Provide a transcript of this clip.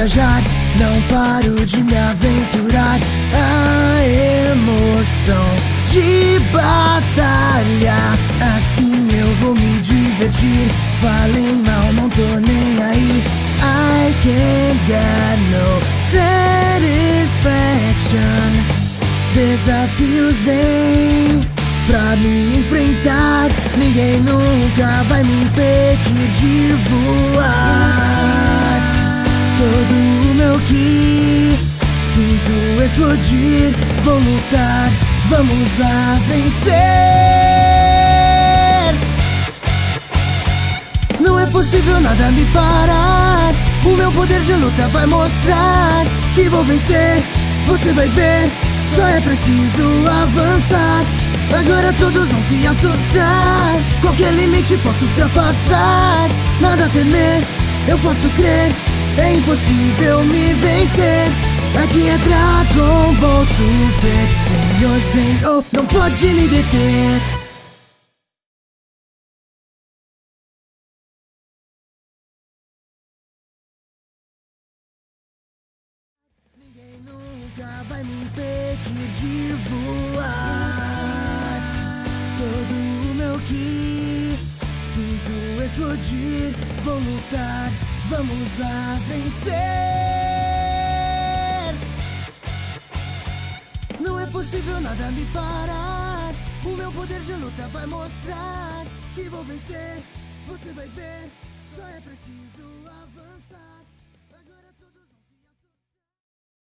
viajar, não paro de me aventurar. A emoção de batalha, assim eu vou me divertir. Falem mal, não tô nem aí. I can't get no satisfaction. Desafios vêm pra me enfrentar. Ninguém nunca vai me impedir de voar. Todo o meu ki sinto explodir. Vou lutar, vamos lá vencer. Não é possível nada me parar. O meu poder de luta vai mostrar que vou vencer. Você vai ver, só é preciso avançar. Agora todos vão se assustar. Qualquer limite posso ultrapassar. Nada a temer, eu posso crer. É impossível me vencer. Aqui é Dragon Ball Super. Senhor, Senhor, não pode me deter. Nunca vai me impedir de voar. Todo o meu ki sinto explodir. Vou lutar, vamos lá vencer. Não é possível nada me parar. O meu poder de luta vai mostrar que vou vencer. Você vai ver, só é preciso avançar.